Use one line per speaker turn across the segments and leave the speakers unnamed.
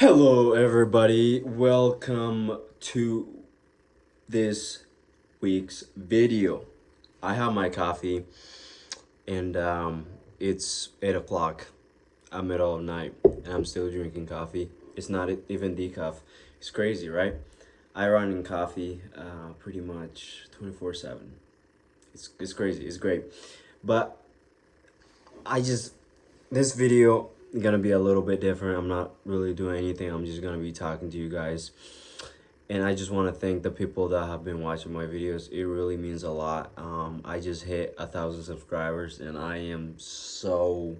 Hello everybody, welcome to this week's video. I have my coffee and um, it's 8 o'clock at middle of night and I'm still drinking coffee. It's not even decaf. It's crazy, right? I run in coffee uh, pretty much 24-7. It's, it's crazy, it's great. But I just, this video gonna be a little bit different. I'm not really doing anything. I'm just gonna be talking to you guys. And I just want to thank the people that have been watching my videos. It really means a lot. Um, I just hit a thousand subscribers and I am so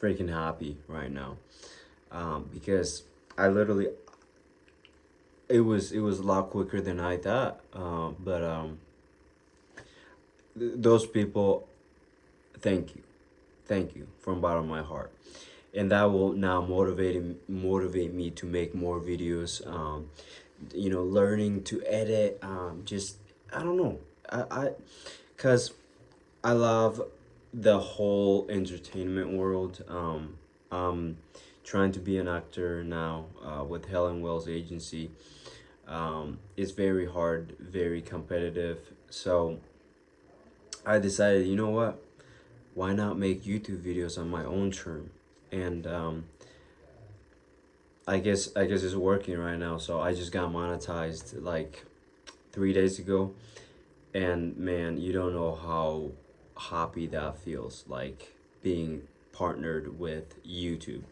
freaking happy right now. Um, because I literally, it was, it was a lot quicker than I thought. Um, but um, th those people, thank you. Thank you from bottom of my heart and that will now motivate motivate me to make more videos um, you know learning to edit um, just i don't know. I i because i love the whole entertainment world. Um i'm trying to be an actor now uh, with helen wells agency. Um it's very hard very competitive. So i decided you know what? Why not make youtube videos on my own term and um, I guess I guess it's working right now. So I just got monetized like three days ago, and man, you don't know how happy that feels like being partnered with YouTube.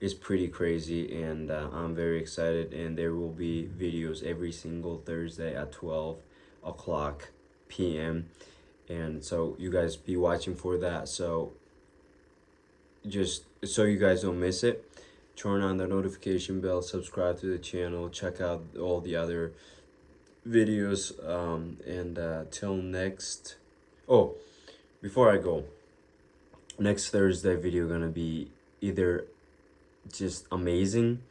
It's pretty crazy, and uh, I'm very excited. And there will be videos every single Thursday at 12 o'clock p.m. And so you guys be watching for that. So just so you guys don't miss it turn on the notification bell subscribe to the channel check out all the other videos um, and uh, till next oh before I go next Thursday video gonna be either just amazing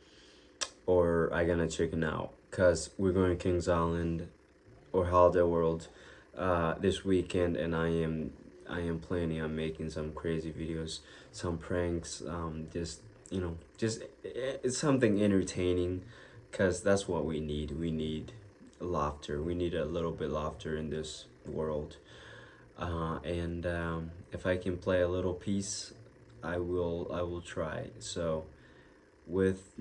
or I gonna chicken out because we're going to Kings Island or Holiday World uh, this weekend and I am I am planning on making some crazy videos, some pranks, um, just, you know, just, it's something entertaining because that's what we need. We need laughter. We need a little bit laughter in this world. Uh, and um, if I can play a little piece, I will, I will try. So with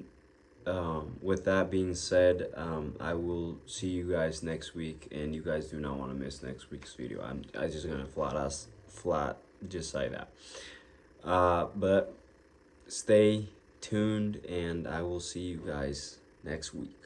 um, with that being said, um, I will see you guys next week, and you guys do not want to miss next week's video. I'm I just gonna flat us flat just say that. Uh, but stay tuned, and I will see you guys next week.